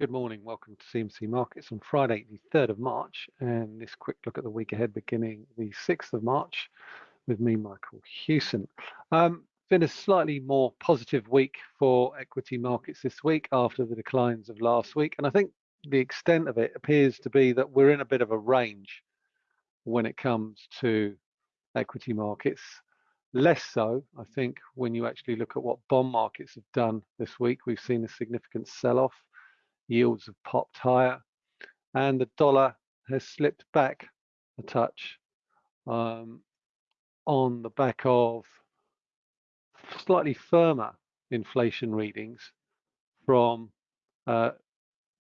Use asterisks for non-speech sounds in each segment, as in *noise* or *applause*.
Good morning. Welcome to CMC Markets on Friday, the 3rd of March, and this quick look at the week ahead beginning the 6th of March with me, Michael Hewson. Um, been a slightly more positive week for equity markets this week after the declines of last week, and I think the extent of it appears to be that we're in a bit of a range when it comes to equity markets. Less so, I think, when you actually look at what bond markets have done this week. We've seen a significant sell-off yields have popped higher, and the dollar has slipped back a touch um, on the back of slightly firmer inflation readings from uh,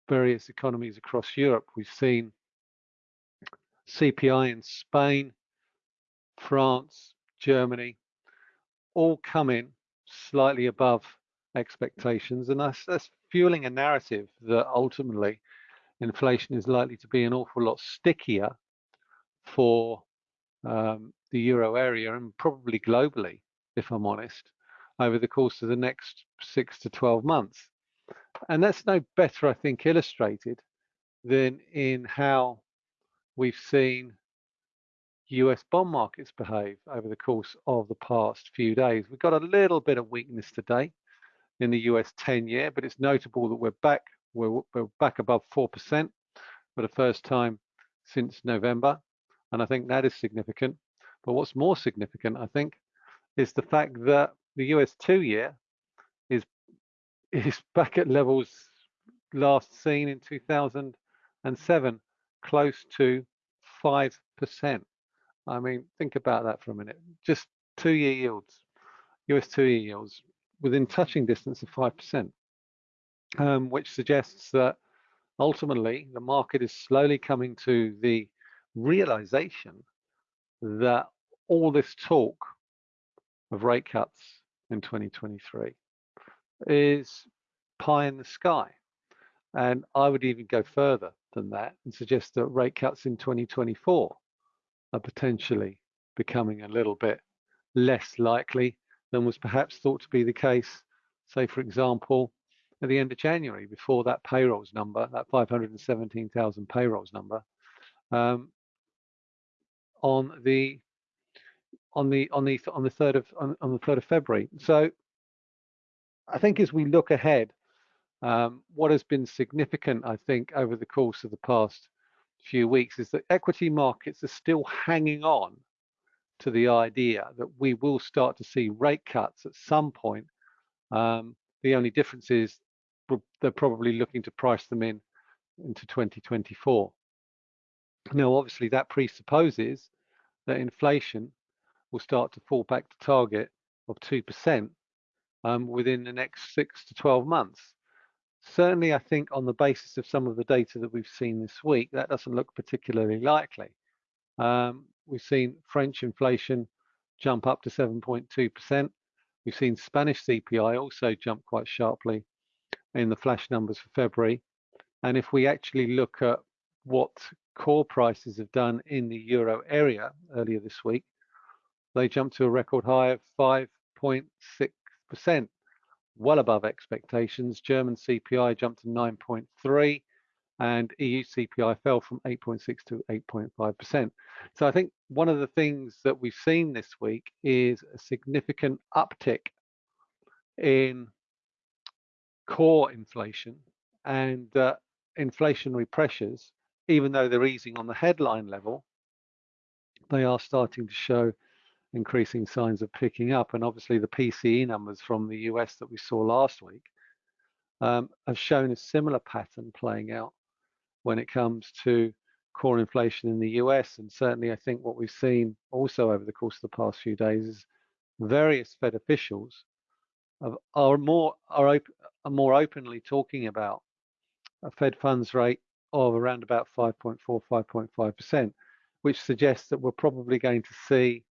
various economies across Europe. We've seen CPI in Spain, France, Germany, all come in slightly above expectations, and that's, that's fueling a narrative that ultimately inflation is likely to be an awful lot stickier for um, the euro area and probably globally, if I'm honest, over the course of the next six to 12 months. And that's no better, I think, illustrated than in how we've seen US bond markets behave over the course of the past few days. We've got a little bit of weakness today in the US 10 year, but it's notable that we're back, we're, we're back above 4% for the first time since November. And I think that is significant. But what's more significant, I think, is the fact that the US two year is is *laughs* back at levels last seen in 2007, close to 5%. I mean, think about that for a minute. Just two year yields, US two year yields within touching distance of 5%, um, which suggests that ultimately the market is slowly coming to the realization that all this talk of rate cuts in 2023 is pie in the sky. And I would even go further than that and suggest that rate cuts in 2024 are potentially becoming a little bit less likely than was perhaps thought to be the case, say, for example, at the end of January, before that payrolls number, that 517,000 payrolls number, um, on the on the on the on the third of on, on the third of February. So, I think as we look ahead, um, what has been significant, I think, over the course of the past few weeks is that equity markets are still hanging on to the idea that we will start to see rate cuts at some point. Um, the only difference is they're probably looking to price them in into 2024. Now, obviously, that presupposes that inflation will start to fall back to target of 2% um, within the next six to 12 months. Certainly, I think on the basis of some of the data that we've seen this week, that doesn't look particularly likely. Um, we've seen French inflation jump up to 7.2%. We've seen Spanish CPI also jump quite sharply in the flash numbers for February. And if we actually look at what core prices have done in the euro area earlier this week, they jumped to a record high of 5.6%, well above expectations. German CPI jumped to 9.3 and EU CPI fell from 8.6 to 8.5%. So I think one of the things that we've seen this week is a significant uptick in core inflation and uh, inflationary pressures, even though they're easing on the headline level, they are starting to show increasing signs of picking up. And obviously the PCE numbers from the US that we saw last week um, have shown a similar pattern playing out when it comes to core inflation in the US. And certainly, I think what we've seen also over the course of the past few days is various Fed officials are more are, op are more openly talking about a Fed funds rate of around about 5.4, 5.5 percent, which suggests that we're probably going to see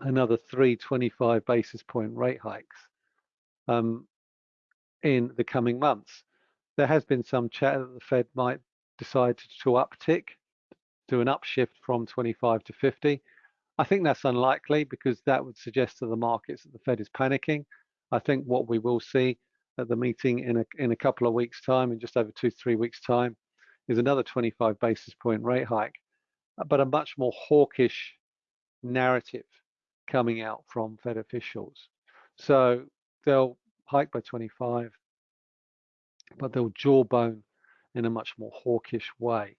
another 325 basis point rate hikes um, in the coming months there has been some chat that the Fed might decide to uptick, do an upshift from 25 to 50. I think that's unlikely because that would suggest to the markets that the Fed is panicking. I think what we will see at the meeting in a, in a couple of weeks' time, in just over two, three weeks' time, is another 25 basis point rate hike, but a much more hawkish narrative coming out from Fed officials. So they'll hike by 25, but they'll jawbone in a much more hawkish way,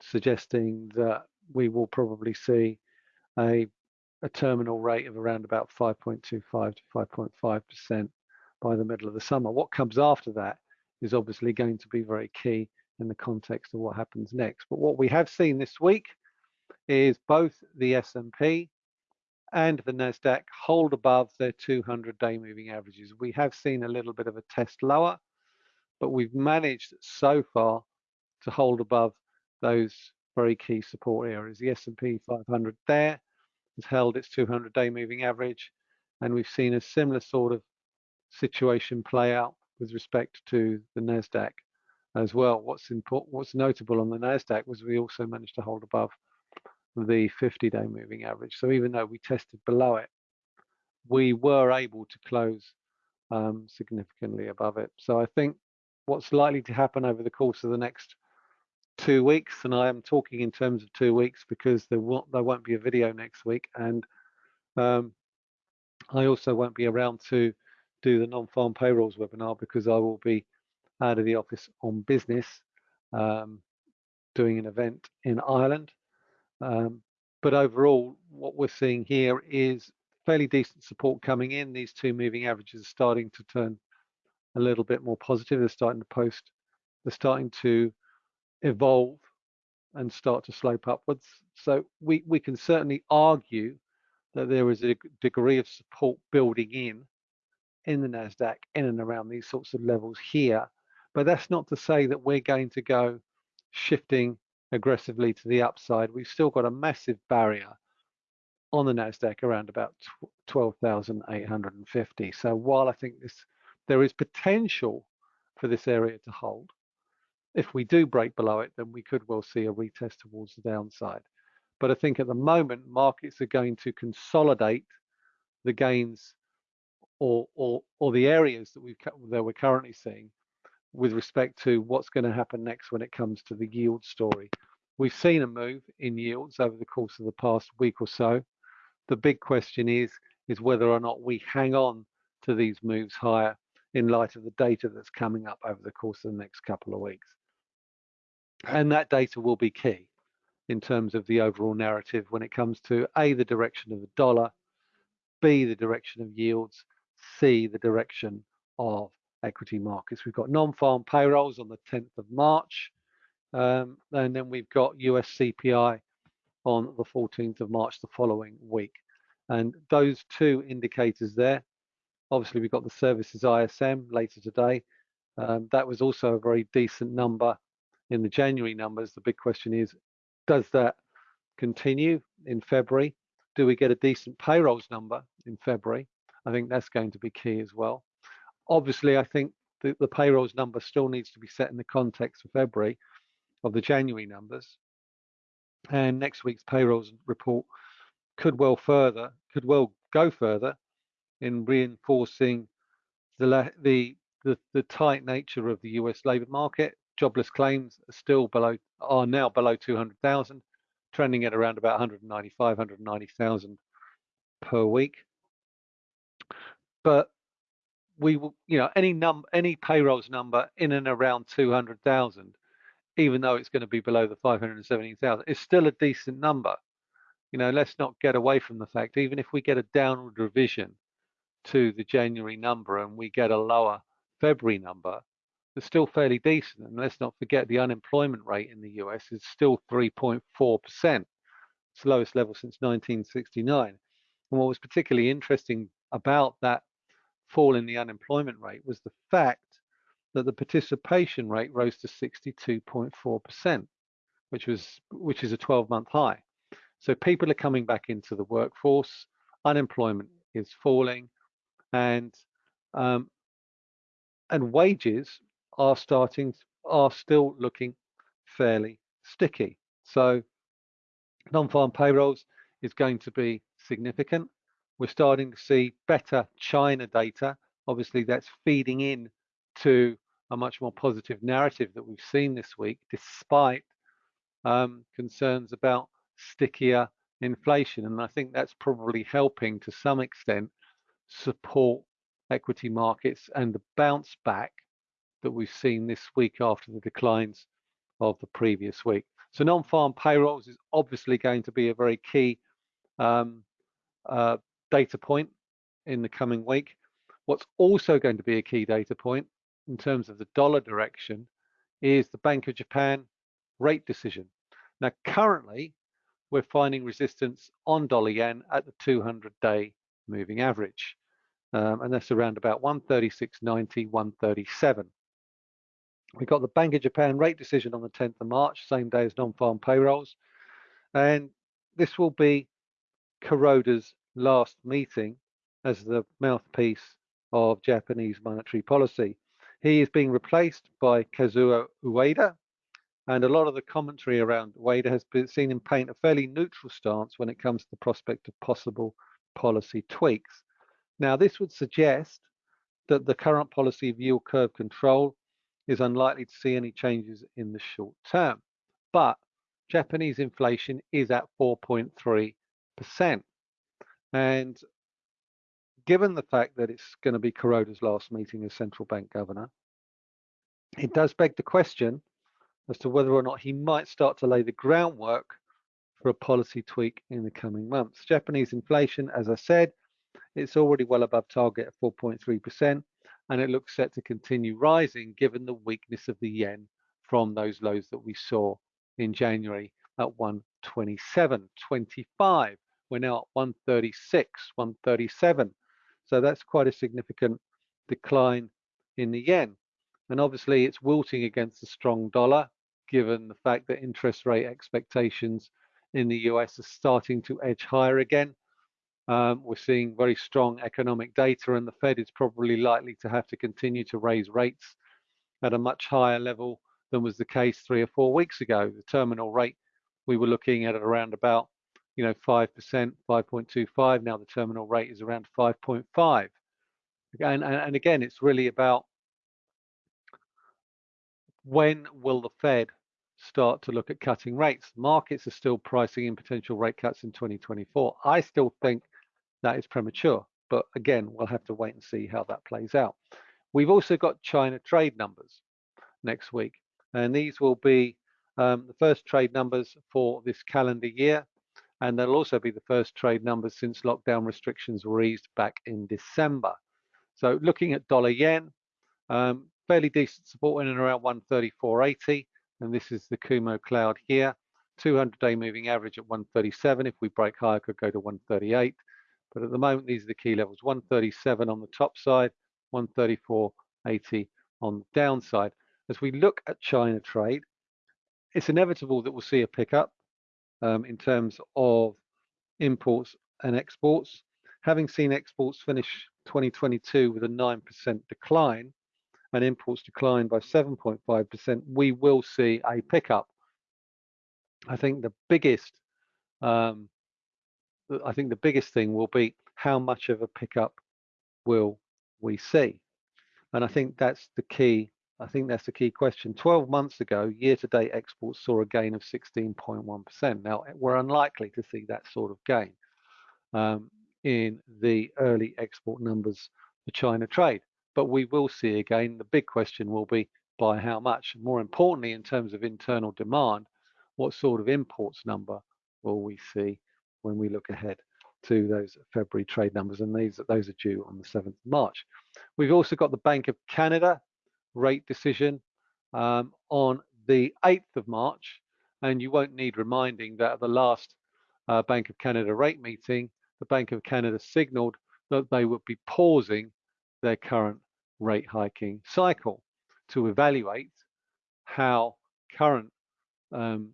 suggesting that we will probably see a, a terminal rate of around about 5.25 to 5.5% by the middle of the summer. What comes after that is obviously going to be very key in the context of what happens next. But what we have seen this week is both the S&P and the Nasdaq hold above their 200-day moving averages. We have seen a little bit of a test lower, but we've managed so far to hold above those very key support areas. The S&P 500 there has held its 200-day moving average, and we've seen a similar sort of situation play out with respect to the Nasdaq as well. What's important, what's notable on the Nasdaq was we also managed to hold above the 50-day moving average. So even though we tested below it, we were able to close um, significantly above it. So I think what's likely to happen over the course of the next two weeks, and I am talking in terms of two weeks because there won't there won't be a video next week, and um, I also won't be around to do the non-farm payrolls webinar because I will be out of the office on business, um, doing an event in Ireland. Um, but overall, what we're seeing here is fairly decent support coming in. These two moving averages are starting to turn a little bit more positive. They're starting to post, they're starting to evolve and start to slope upwards. So we, we can certainly argue that there is a degree of support building in in the NASDAQ in and around these sorts of levels here. But that's not to say that we're going to go shifting aggressively to the upside. We've still got a massive barrier on the NASDAQ around about 12,850. So while I think this there is potential for this area to hold, if we do break below it, then we could well see a retest towards the downside. But I think at the moment, markets are going to consolidate the gains or, or, or the areas that, we've, that we're currently seeing with respect to what's going to happen next when it comes to the yield story. We've seen a move in yields over the course of the past week or so. The big question is, is whether or not we hang on to these moves higher in light of the data that's coming up over the course of the next couple of weeks. And that data will be key in terms of the overall narrative when it comes to A, the direction of the dollar, B, the direction of yields, C, the direction of equity markets. We've got non-farm payrolls on the 10th of March, um, and then we've got US CPI on the 14th of March the following week. And those two indicators there, obviously we've got the services ISM later today. Um, that was also a very decent number in the January numbers. The big question is, does that continue in February? Do we get a decent payrolls number in February? I think that's going to be key as well. Obviously, I think the, the payrolls number still needs to be set in the context of February of the January numbers. And next week's payrolls report could well further, could well go further in reinforcing the the the, the tight nature of the US labor market. Jobless claims are still below, are now below 200,000, trending at around about 195, 190,000 per week but we will, you know, any num any payrolls number in and around 200,000, even though it's going to be below the 517,000, is still a decent number. You know, let's not get away from the fact, even if we get a downward revision to the January number and we get a lower February number, it's still fairly decent. And let's not forget the unemployment rate in the US is still 3.4%. It's the lowest level since 1969. And what was particularly interesting about that fall in the unemployment rate was the fact that the participation rate rose to 62.4%, which was which is a 12-month high. So people are coming back into the workforce, unemployment is falling, and um, and wages are starting are still looking fairly sticky. So non-farm payrolls is going to be significant. We're starting to see better China data. Obviously, that's feeding in to a much more positive narrative that we've seen this week, despite um, concerns about stickier inflation. And I think that's probably helping to some extent support equity markets and the bounce back that we've seen this week after the declines of the previous week. So non-farm payrolls is obviously going to be a very key um, uh, data point in the coming week. What's also going to be a key data point in terms of the dollar direction is the Bank of Japan rate decision. Now, currently, we're finding resistance on dollar yen at the 200 day moving average. Um, and that's around about 136.90, 137. We got the Bank of Japan rate decision on the 10th of March, same day as non-farm payrolls. And this will be Kuroda's last meeting as the mouthpiece of Japanese monetary policy. He is being replaced by Kazuo Ueda, and a lot of the commentary around Ueda has been seen him paint a fairly neutral stance when it comes to the prospect of possible policy tweaks. Now, this would suggest that the current policy of yield curve control is unlikely to see any changes in the short term. But Japanese inflation is at 4.3%. And given the fact that it's going to be Kuroda's last meeting as central bank governor, it does beg the question as to whether or not he might start to lay the groundwork for a policy tweak in the coming months. Japanese inflation, as I said, it's already well above target at 4.3%, and it looks set to continue rising given the weakness of the yen from those lows that we saw in January at 127.25. We're now at 136, 137. So that's quite a significant decline in the yen. And obviously it's wilting against the strong dollar, given the fact that interest rate expectations in the US are starting to edge higher again. Um, we're seeing very strong economic data, and the Fed is probably likely to have to continue to raise rates at a much higher level than was the case three or four weeks ago. The terminal rate we were looking at around about, you know, 5%, 5.25. Now the terminal rate is around 5.5. And, and, and again, it's really about when will the Fed start to look at cutting rates? Markets are still pricing in potential rate cuts in 2024. I still think that is premature. But again, we'll have to wait and see how that plays out. We've also got China trade numbers next week, and these will be um, the first trade numbers for this calendar year, and they'll also be the first trade numbers since lockdown restrictions were eased back in December. So looking at dollar yen, um, fairly decent support in and around 134.80, and this is the Kumo cloud here. 200-day moving average at 137. If we break higher, could go to 138. But at the moment, these are the key levels, 137 on the top side, 134.80 on the downside. As we look at China trade, it's inevitable that we'll see a pickup um, in terms of imports and exports. Having seen exports finish 2022 with a 9% decline and imports decline by 7.5%, we will see a pickup. I think the biggest um, I think the biggest thing will be how much of a pickup will we see? And I think that's the key. I think that's the key question. 12 months ago, year-to-date exports saw a gain of 16.1%. Now, we're unlikely to see that sort of gain um, in the early export numbers for China trade, but we will see again. The big question will be by how much? More importantly, in terms of internal demand, what sort of imports number will we see when we look ahead to those February trade numbers, and these those are due on the 7th of March. We've also got the Bank of Canada rate decision um, on the 8th of March, and you won't need reminding that at the last uh, Bank of Canada rate meeting, the Bank of Canada signaled that they would be pausing their current rate hiking cycle to evaluate how current um,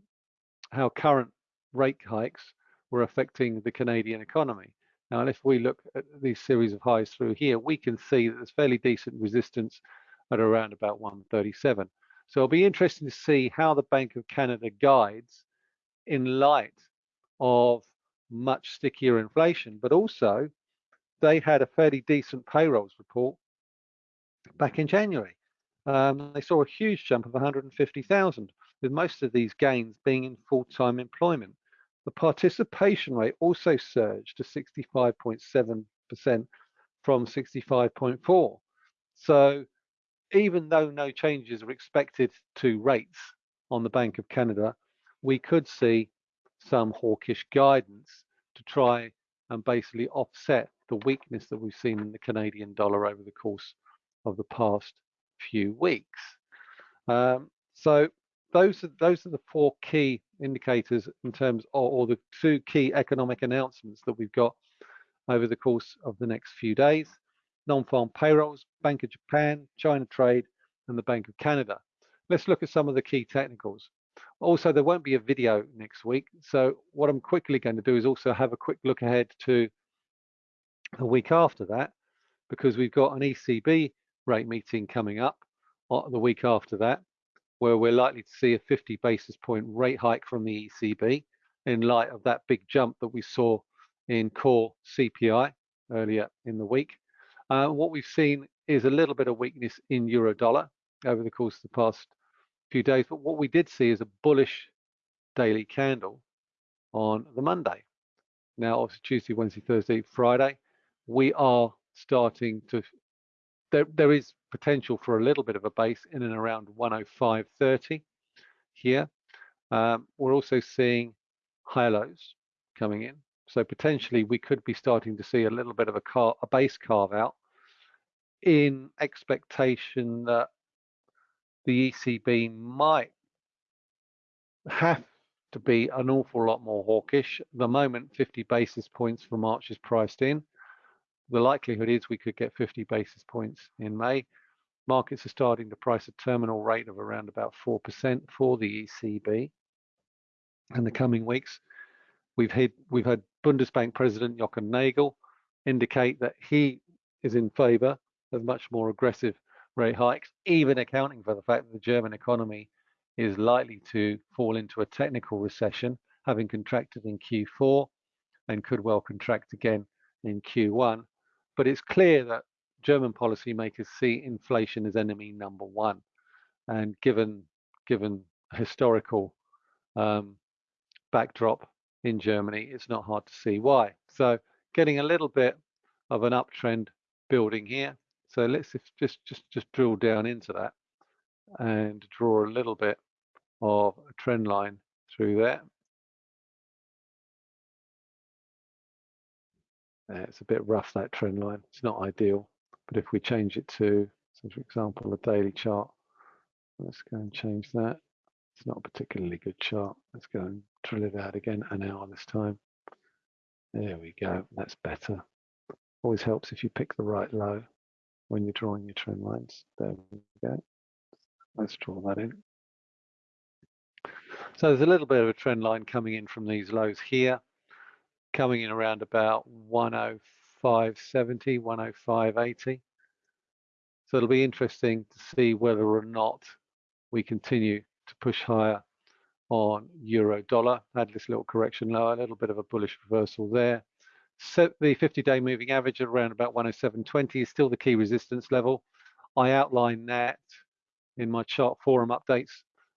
how current rate hikes were affecting the Canadian economy. Now, if we look at these series of highs through here, we can see that there's fairly decent resistance at around about 137. So it'll be interesting to see how the Bank of Canada guides in light of much stickier inflation, but also they had a fairly decent payrolls report back in January. um, they saw a huge jump of 150,000, with most of these gains being in full-time employment. The participation rate also surged to 65.7% from 65.4. So even though no changes are expected to rates on the Bank of Canada, we could see some hawkish guidance to try and basically offset the weakness that we've seen in the Canadian dollar over the course of the past few weeks. Um, so those are those are the four key indicators in terms of, or the two key economic announcements that we've got over the course of the next few days. Non-farm payrolls, Bank of Japan, China trade, and the Bank of Canada. Let's look at some of the key technicals. Also, there won't be a video next week. So what I'm quickly going to do is also have a quick look ahead to the week after that, because we've got an ECB rate meeting coming up uh, the week after that, where we're likely to see a 50 basis point rate hike from the ECB in light of that big jump that we saw in core CPI earlier in the week. Uh, what we've seen is a little bit of weakness in euro dollar over the course of the past few days, but what we did see is a bullish daily candle on the Monday. Now, obviously Tuesday, Wednesday, Thursday, Friday, we are starting to there, there is potential for a little bit of a base in and around 105.30 here. Um, we're also seeing high lows coming in. So potentially we could be starting to see a little bit of a, car, a base carve out in expectation that the ECB might have to be an awful lot more hawkish. The moment, 50 basis points for March is priced in the likelihood is we could get 50 basis points in May. Markets are starting to price a terminal rate of around about 4% for the ECB in the coming weeks. We've had, we've had Bundesbank President Joachim Nagel indicate that he is in favor of much more aggressive rate hikes, even accounting for the fact that the German economy is likely to fall into a technical recession, having contracted in Q4 and could well contract again in Q1 but it's clear that German policymakers see inflation as enemy number one. And given given historical um, backdrop in Germany, it's not hard to see why. So getting a little bit of an uptrend building here. So let's just just just drill down into that and draw a little bit of a trend line through there. Uh, it's a bit rough, that trend line. It's not ideal. But if we change it to, so for example, a daily chart, let's go and change that. It's not a particularly good chart. Let's go and drill it out again, an hour this time. There we go. That's better. Always helps if you pick the right low when you're drawing your trend lines. There we go. Let's draw that in. So there's a little bit of a trend line coming in from these lows here coming in around about 105.70, 105.80. So it'll be interesting to see whether or not we continue to push higher on euro dollar. Had this little correction lower, a little bit of a bullish reversal there. So the 50-day moving average at around about 107.20 is still the key resistance level. I outline that in my chart forum updates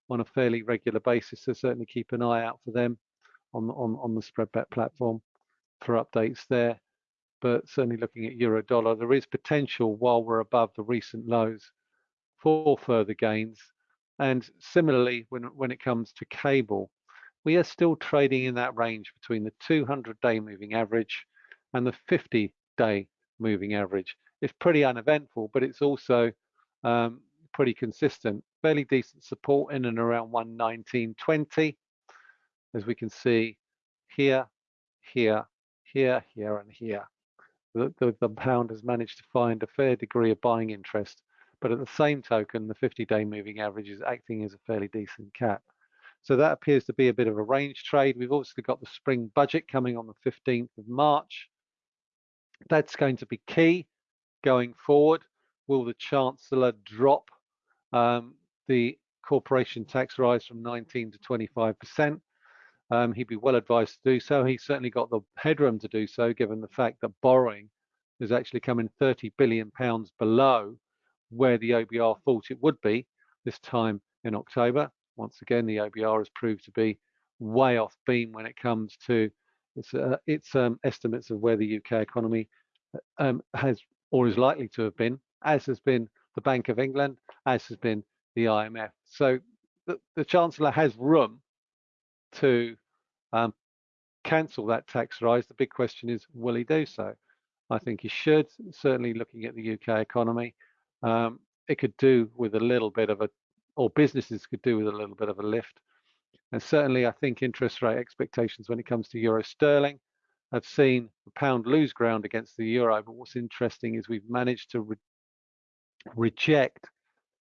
on a fairly regular basis, so certainly keep an eye out for them on on, on the spreadbet platform for updates there. But certainly looking at euro dollar, there is potential while we're above the recent lows for further gains. And similarly, when, when it comes to cable, we are still trading in that range between the 200 day moving average and the 50 day moving average. It's pretty uneventful, but it's also um, pretty consistent. Fairly decent support in and around 119.20, as we can see here, here, here, here, and here. The, the, the, pound has managed to find a fair degree of buying interest, but at the same token, the 50-day moving average is acting as a fairly decent cap. So that appears to be a bit of a range trade. We've also got the spring budget coming on the 15th of March. That's going to be key going forward. Will the Chancellor drop um, the corporation tax rise from 19 to 25 percent? Um, he'd be well advised to do so. He's certainly got the headroom to do so, given the fact that borrowing is actually coming 30 billion pounds below where the OBR thought it would be this time in October. Once again, the OBR has proved to be way off beam when it comes to its, uh, its um, estimates of where the UK economy um, has or is likely to have been, as has been the Bank of England, as has been the IMF. So the, the Chancellor has room to um, cancel that tax rise. The big question is, will he do so? I think he should, certainly looking at the UK economy. Um, it could do with a little bit of a, or businesses could do with a little bit of a lift. And certainly I think interest rate expectations when it comes to euro sterling have seen the pound lose ground against the euro. But what's interesting is we've managed to re reject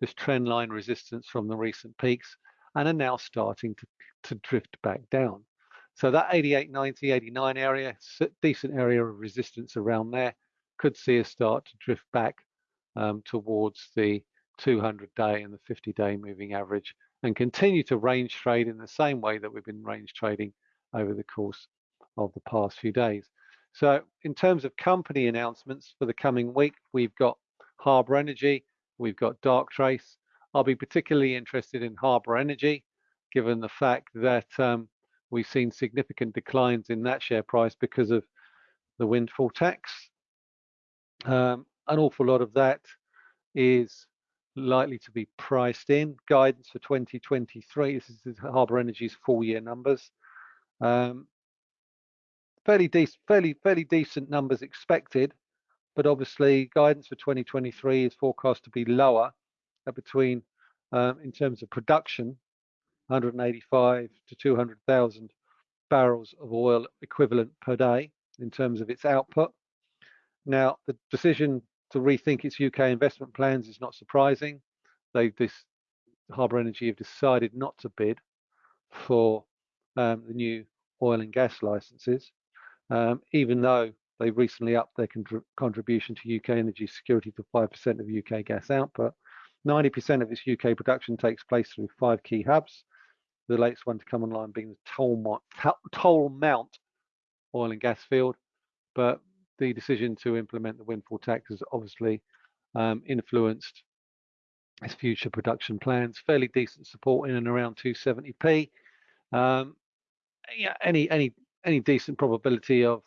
this trend line resistance from the recent peaks and are now starting to, to drift back down. So that 88, 90, 89 area, decent area of resistance around there, could see us start to drift back um, towards the 200 day and the 50 day moving average and continue to range trade in the same way that we've been range trading over the course of the past few days. So in terms of company announcements for the coming week, we've got Harbour Energy, we've got Darktrace. I'll be particularly interested in Harbour Energy, given the fact that um, we've seen significant declines in that share price because of the windfall tax. Um, an awful lot of that is likely to be priced in. Guidance for 2023, this is Harbour Energy's full year numbers. Um, fairly decent, fairly fairly decent numbers expected, but obviously guidance for 2023 is forecast to be lower between, um, in terms of production, 185 to 200,000 barrels of oil equivalent per day in terms of its output. Now, the decision to rethink its UK investment plans is not surprising. They, this Harbour Energy have decided not to bid for um, the new oil and gas licenses um, even though they recently upped their contribution to UK energy security to 5% of UK gas output. 90% of its UK production takes place through five key hubs. The latest one to come online being the Toll, Tolmount oil and gas field. But the decision to implement the windfall tax has obviously um, influenced its future production plans. Fairly decent support in and around 270p. Um, yeah, any any any decent probability of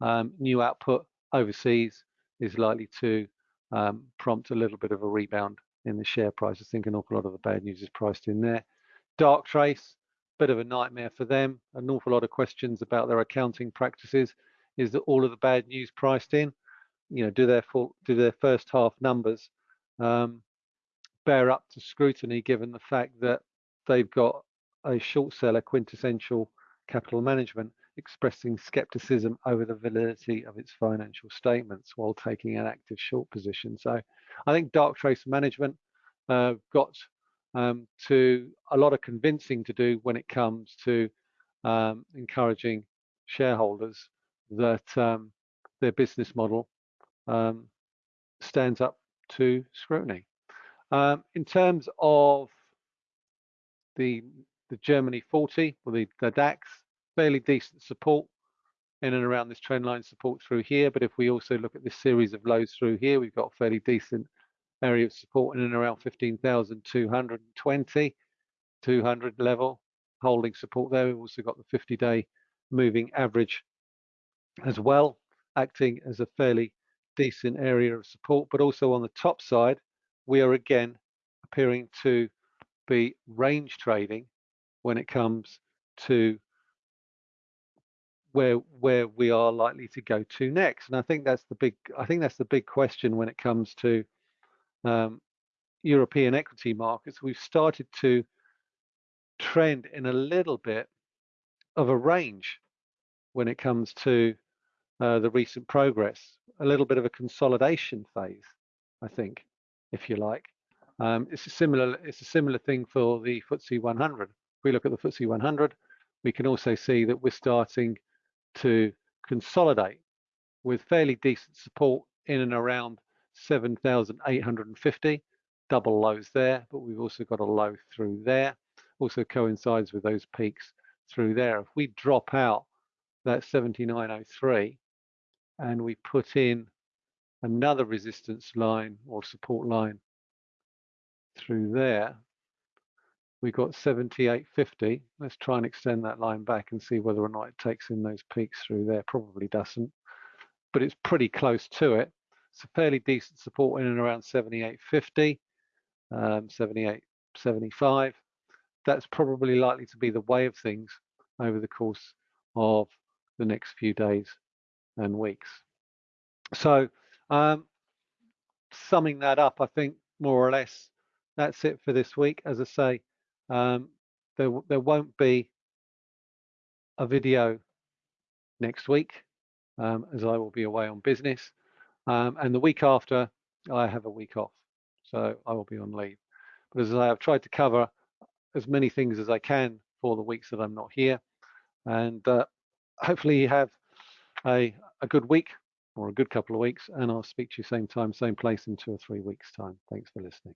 um, new output overseas is likely to um, prompt a little bit of a rebound in the share price. I think an awful lot of the bad news is priced in there. Darktrace, bit of a nightmare for them. An awful lot of questions about their accounting practices. Is that all of the bad news priced in? You know, do their full, do their first half numbers um, bear up to scrutiny, given the fact that they've got a short seller quintessential capital management expressing skepticism over the validity of its financial statements while taking an active short position. So I think Darktrace management uh, got um, to a lot of convincing to do when it comes to um, encouraging shareholders that um, their business model um, stands up to scrutiny. Um, in terms of the the Germany 40 or the, the DAX, fairly decent support in and around this trend line support through here. But if we also look at this series of lows through here, we've got a fairly decent area of support in and around 15,220, 200 level, holding support there. We've also got the 50-day moving average as well, acting as a fairly decent area of support. But also on the top side, we are again appearing to be range trading when it comes to where where we are likely to go to next. And I think that's the big I think that's the big question when it comes to um, European equity markets. We've started to trend in a little bit of a range when it comes to uh, the recent progress, a little bit of a consolidation phase, I think, if you like. Um, it's a similar it's a similar thing for the FTSE 100. If we look at the FTSE 100, we can also see that we're starting to consolidate with fairly decent support in and around 7,850, double lows there, but we've also got a low through there. Also coincides with those peaks through there. If we drop out that 7903 and we put in another resistance line or support line through there, we got 78.50. Let's try and extend that line back and see whether or not it takes in those peaks through there. Probably doesn't, but it's pretty close to it. It's a fairly decent support in and around 78.50, um, 78.75. That's probably likely to be the way of things over the course of the next few days and weeks. So um, summing that up, I think more or less that's it for this week. As I say, um, there, there won't be a video next week um, as I will be away on business. Um, and the week after, I have a week off. So I will be on leave. But as I have tried to cover as many things as I can for the weeks that I'm not here. And uh, hopefully you have a, a good week or a good couple of weeks. And I'll speak to you same time, same place in two or three weeks time. Thanks for listening.